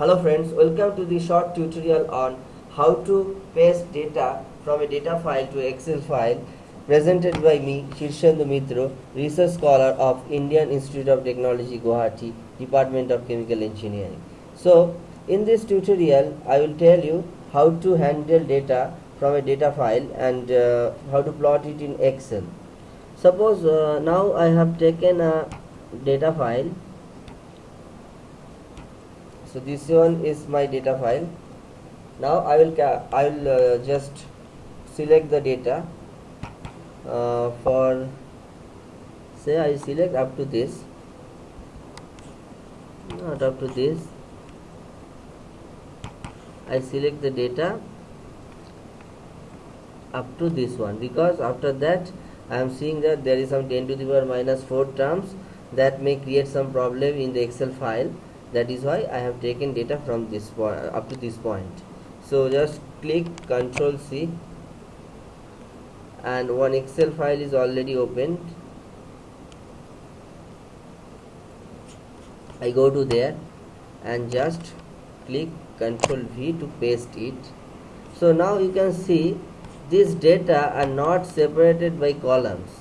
Hello friends, welcome to the short tutorial on how to paste data from a data file to Excel file presented by me Shirshendu Mitro, research scholar of Indian Institute of Technology Guwahati, Department of Chemical Engineering. So in this tutorial I will tell you how to handle data from a data file and uh, how to plot it in Excel. Suppose uh, now I have taken a data file so this one is my data file. Now I will I will uh, just select the data uh, for say I select up to this. Not up to this. I select the data up to this one because after that I am seeing that there is some 10 to the power minus 4 terms that may create some problem in the excel file that is why I have taken data from this point up to this point. So just click Ctrl C and one Excel file is already opened. I go to there and just click Ctrl V to paste it. So now you can see these data are not separated by columns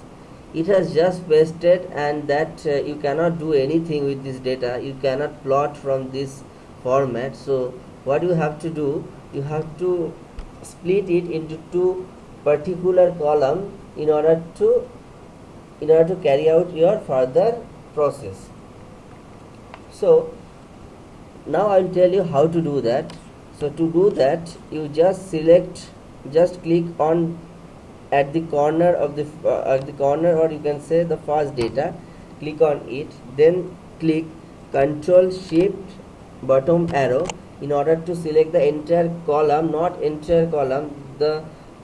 it has just pasted and that uh, you cannot do anything with this data. You cannot plot from this format. So what you have to do you have to split it into two particular column in order to in order to carry out your further process. So now i will tell you how to do that. So to do that you just select just click on at the corner of the uh, at the corner or you can say the first data click on it then click control shift bottom arrow in order to select the entire column not entire column the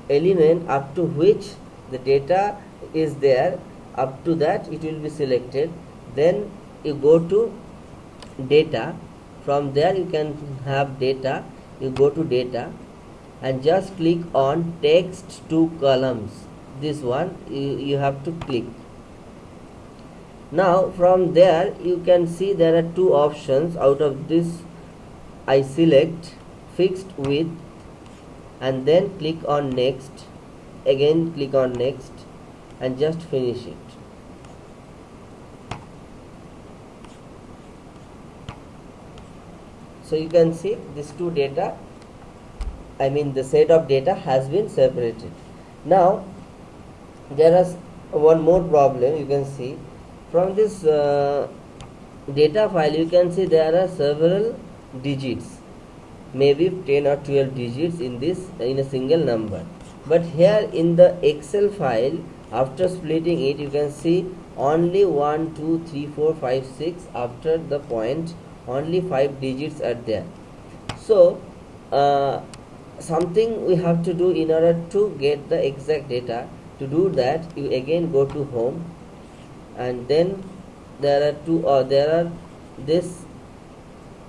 element up to which the data is there up to that it will be selected. Then you go to data. From there you can have data. You go to data and just click on text to columns. This one you, you have to click. Now from there you can see there are two options. Out of this I select fixed width and then click on next. Again click on next and just finish it. So you can see these two data I mean the set of data has been separated. Now there is one more problem you can see. From this uh, data file you can see there are several digits. Maybe 10 or 12 digits in this in a single number. But here in the excel file after splitting it you can see only 1 2 3 4 5 6 after the point only 5 digits are there. So uh, something we have to do in order to get the exact data to do that you again go to home and then there are two or there are this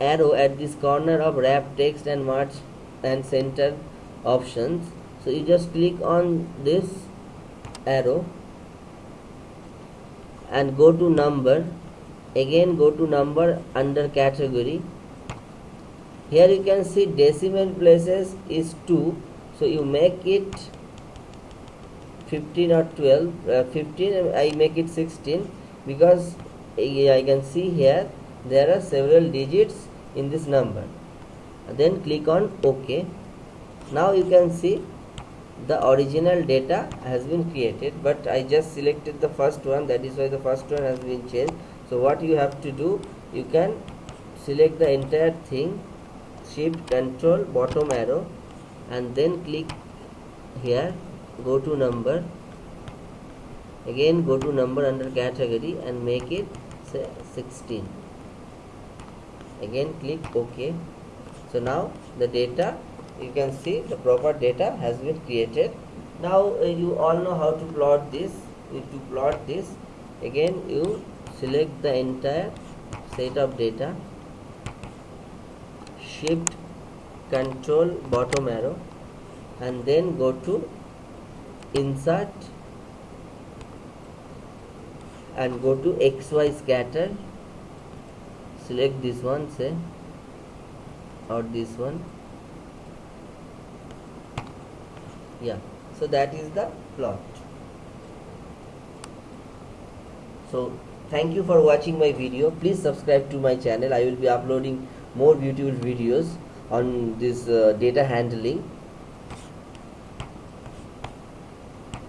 arrow at this corner of wrap text and merge and center options. So you just click on this arrow and go to number again go to number under category here you can see decimal places is 2 so you make it 15 or 12 uh, 15 I make it 16 because I can see here there are several digits in this number. Then click on OK. Now you can see the original data has been created but I just selected the first one. That is why the first one has been changed. So what you have to do you can select the entire thing shift control bottom arrow and then click here go to number. Again go to number under category and make it say 16 again click ok. So now the data you can see the proper data has been created. Now uh, you all know how to plot this. To plot this again you select the entire set of data shift control bottom arrow and then go to insert and go to xy scatter. Select this one say or this one. Yeah so that is the plot. So thank you for watching my video. Please subscribe to my channel. I will be uploading more beautiful videos on this uh, data handling